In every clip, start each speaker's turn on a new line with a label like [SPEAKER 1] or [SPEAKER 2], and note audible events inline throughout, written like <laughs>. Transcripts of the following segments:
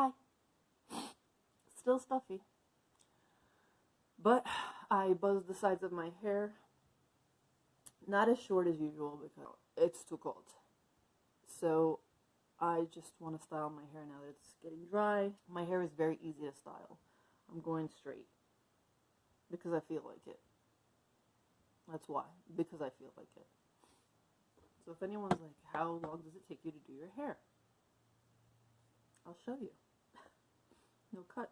[SPEAKER 1] Hi. Still stuffy. But I buzzed the sides of my hair. Not as short as usual because it's too cold. So I just want to style my hair now that it's getting dry. My hair is very easy to style. I'm going straight because I feel like it. That's why, because I feel like it. So if anyone's like, how long does it take you to do your hair? I'll show you. No cut.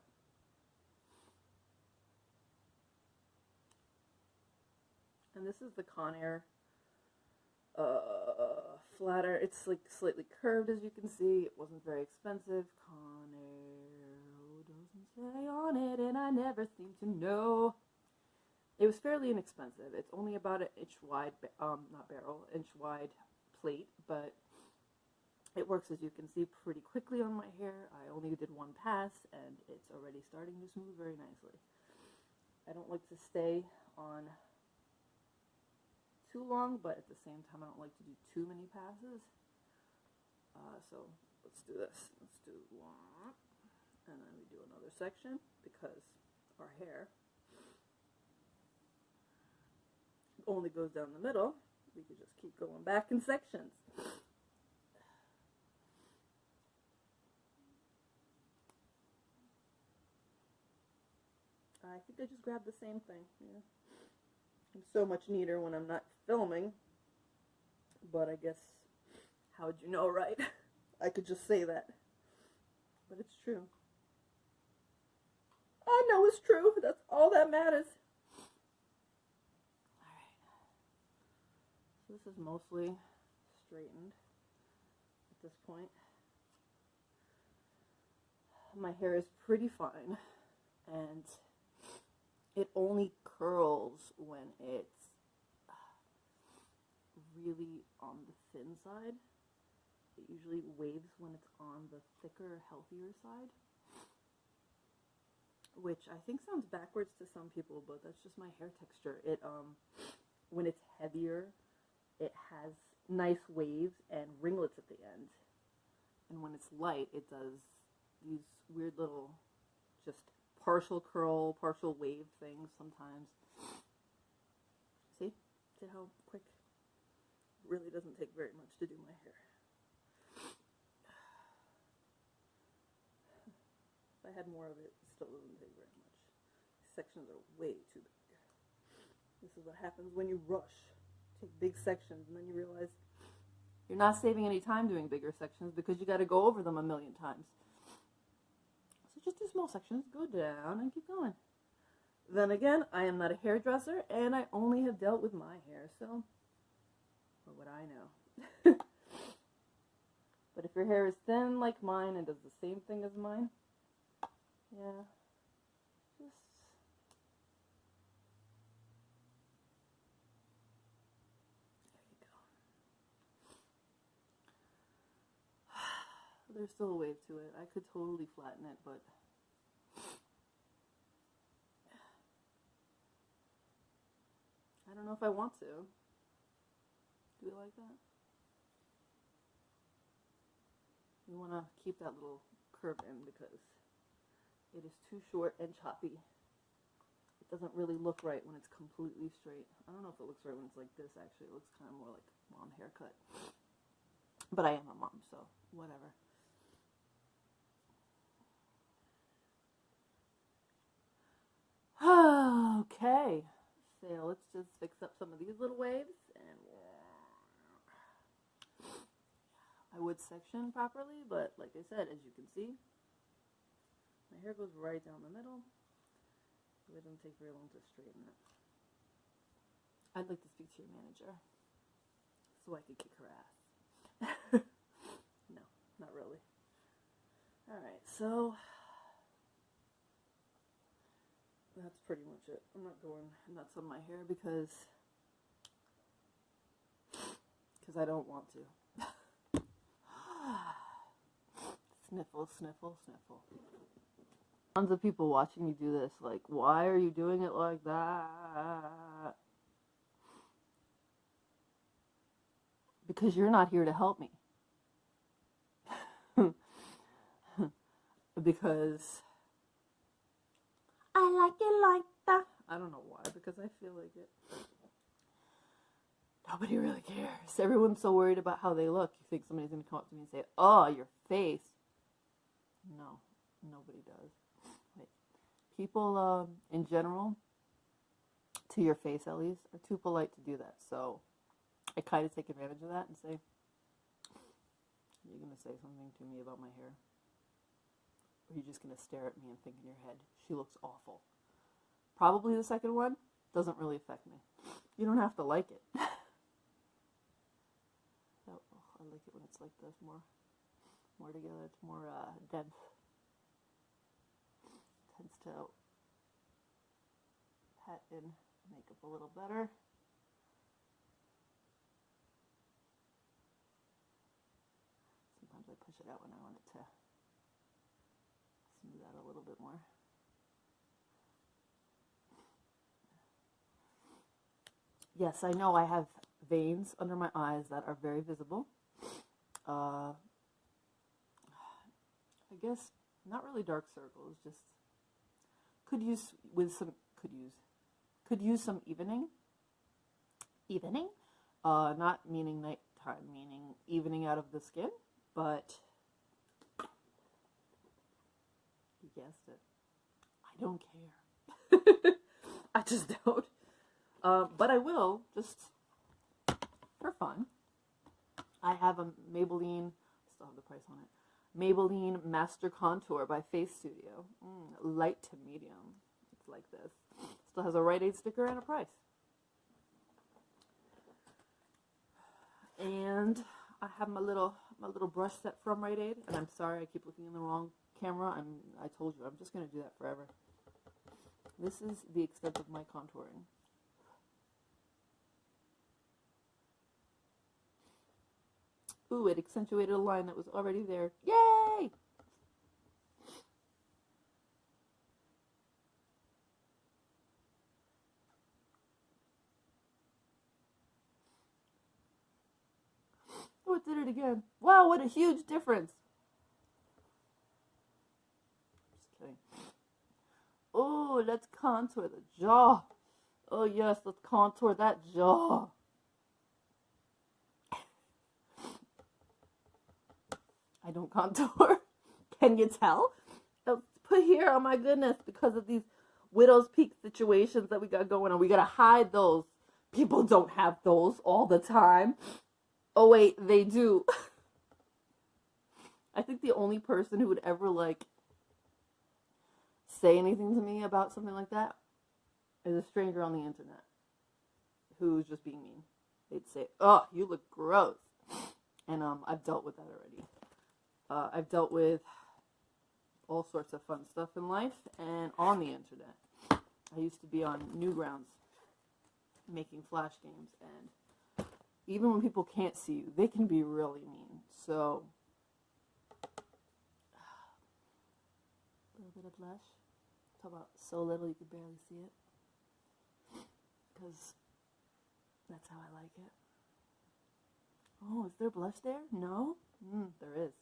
[SPEAKER 1] And this is the Conair uh, flatter. It's like slightly curved as you can see. It wasn't very expensive. Conair doesn't say on it and I never seem to know. It was fairly inexpensive. It's only about an inch wide, um, not barrel, inch wide plate, but it works as you can see pretty quickly on my hair. I only did one pass and it's already starting to smooth very nicely. I don't like to stay on too long, but at the same time, I don't like to do too many passes. Uh, so let's do this. Let's do one, and then we do another section because our hair only goes down the middle. We could just keep going back in sections. I think I just grabbed the same thing. Yeah. I'm so much neater when I'm not filming. But I guess, how'd you know, right? <laughs> I could just say that. But it's true. I know it's true. That's all that matters. Alright. So this is mostly straightened at this point. My hair is pretty fine. And it only curls when it's really on the thin side. It usually waves when it's on the thicker, healthier side. Which I think sounds backwards to some people, but that's just my hair texture. It um when it's heavier, it has nice waves and ringlets at the end. And when it's light, it does these weird little just partial curl, partial wave things sometimes. See? See how quick? It really doesn't take very much to do my hair. <sighs> If I had more of it, it still doesn't take very much. These sections are way too big. This is what happens when you rush. Take big sections and then you realize you're not saving any time doing bigger sections because you got to go over them a million times. Just do small sections, go down and keep going. Then again, I am not a hairdresser and I only have dealt with my hair, so what would I know? <laughs> but if your hair is thin like mine and does the same thing as mine, yeah, just there's still a wave to it. I could totally flatten it, but I don't know if I want to. Do we like that? We want to keep that little curve in because it is too short and choppy. It doesn't really look right when it's completely straight. I don't know if it looks right when it's like this actually. It looks kind of more like mom haircut. But I am a mom, so whatever. <sighs> okay. Let's just fix up some of these little waves and I would section properly, but like I said, as you can see, my hair goes right down the middle. It doesn't take very long to straighten it. I'd like to speak to your manager so I could kick her ass. <laughs> no, not really. Alright, so that's pretty much it. I'm not going nuts on my hair because because I don't want to. <sighs> sniffle, sniffle, sniffle. Tons of people watching me do this, like, why are you doing it like that? Because you're not here to help me. <laughs> because I like it like that. I don't know why, because I feel like it. Nobody really cares. Everyone's so worried about how they look. You think somebody's going to come up to me and say, Oh, your face. No, nobody does. People um, in general, to your face at least, are too polite to do that. So I kind of take advantage of that and say, Are You're going to say something to me about my hair? Or are you just going to stare at me and think in your head, She looks awful? Probably the second one doesn't really affect me. You don't have to like it. <laughs> oh, I like it when it's like this, more, more together. It's more uh, dense. Tends to pat in makeup a little better. Sometimes I push it out when I want it to smooth out a little bit more. Yes, I know I have veins under my eyes that are very visible. Uh, I guess not really dark circles, just could use with some could use could use some evening. Evening, uh, not meaning nighttime, meaning evening out of the skin, but you guessed it. I don't care. <laughs> I just don't. Uh, but I will, just for fun. I have a Maybelline, still have the price on it. Maybelline Master Contour by Face Studio. Mm, light to medium. It's like this. Still has a Rite Aid sticker and a price. And I have my little my little brush set from Rite Aid, and I'm sorry I keep looking in the wrong camera. I'm I told you I'm just gonna do that forever. This is the extent of my contouring. Ooh, it accentuated a line that was already there. Yay! Oh, it did it again. Wow, what a huge difference. Just kidding. Oh, let's contour the jaw. Oh, yes, let's contour that jaw. I don't contour. <laughs> Can you tell? Put here, oh my goodness, because of these widow's peak situations that we got going on. We gotta hide those. People don't have those all the time. Oh wait, they do. <laughs> I think the only person who would ever like say anything to me about something like that is a stranger on the internet who's just being mean. They'd say, "Oh, you look gross," and um, I've dealt with that already. Uh, I've dealt with all sorts of fun stuff in life and on the internet. I used to be on Newgrounds making flash games, and even when people can't see you, they can be really mean. So, a little bit of blush. Talk about so little you could barely see it. Because that's how I like it. Oh, is there blush there? No? Mm, there is.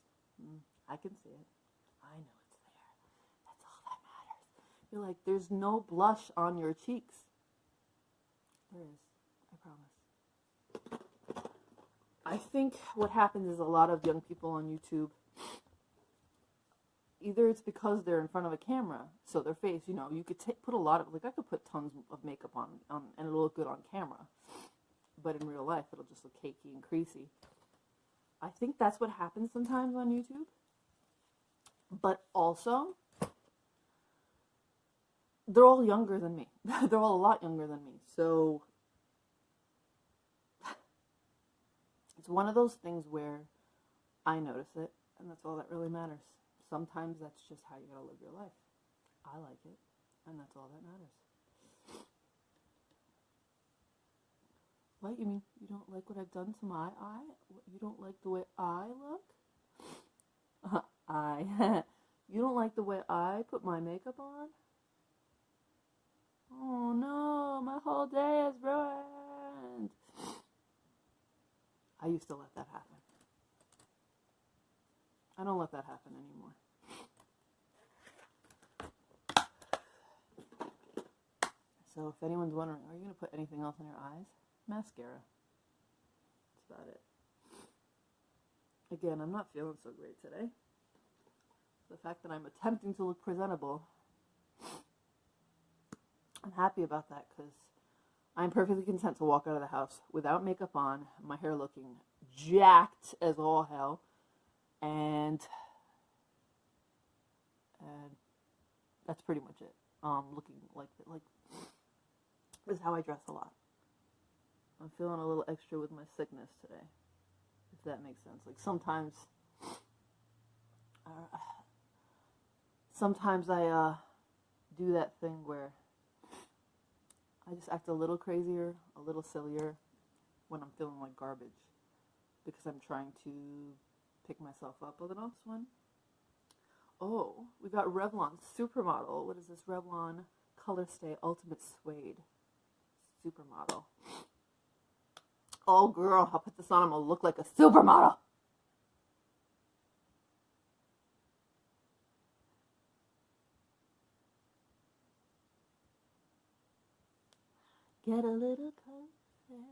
[SPEAKER 1] Mm, I can see it. I know it's there. That's all that matters. You're like, there's no blush on your cheeks. There is. I promise. I think what happens is a lot of young people on YouTube, either it's because they're in front of a camera, so their face, you know, you could t- put a lot of, like, I could put tons of makeup on, on and it'll look good on camera. But in real life, it'll just look cakey and creasy. I think that's what happens sometimes on YouTube. But also, they're all younger than me. <laughs> they're all a lot younger than me. So it's one of those things where I notice it, and that's all that really matters. Sometimes that's just how you gotta live your life. I like it, and that's all that matters. What? You mean you don't like what I've done to my eye? You don't like the way I look? <laughs> I. <laughs> you don't like the way I put my makeup on? Oh no, my whole day is ruined. I used to let that happen. I don't let that happen anymore. So if anyone's wondering, are you going to put anything else in your eyes? Mascara. That's about it. Again, I'm not feeling so great today. The fact that I'm attempting to look presentable, I'm happy about that because I'm perfectly content to walk out of the house without makeup on, my hair looking jacked as all hell, and and that's pretty much it. Um, looking like like this is how I dress a lot. I'm feeling a little extra with my sickness today, if that makes sense. Like sometimes, uh, sometimes I uh, do that thing where I just act a little crazier, a little sillier when I'm feeling like garbage because I'm trying to pick myself up. Oh, the next one. Oh, we got Revlon Supermodel. What is this? Revlon Color Stay Ultimate Suede Supermodel. Oh, girl, I'll put this on. I'm going to look like a supermodel. Get a little closer.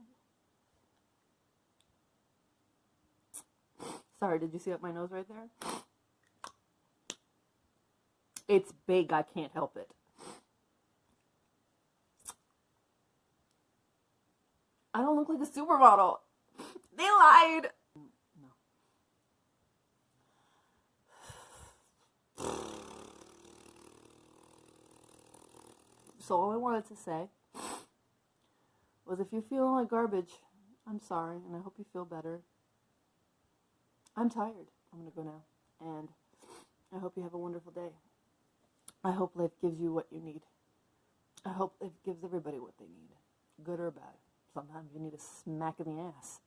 [SPEAKER 1] Sorry, did you see up my nose right there? It's big, I can't help it. I don't look like a supermodel. They lied. No. So all I wanted to say was if you're feeling like garbage, I'm sorry, and I hope you feel better. I'm tired. I'm going to go now. And I hope you have a wonderful day. I hope life gives you what you need. I hope life gives everybody what they need, good or bad. Sometimes you need a smack in the ass.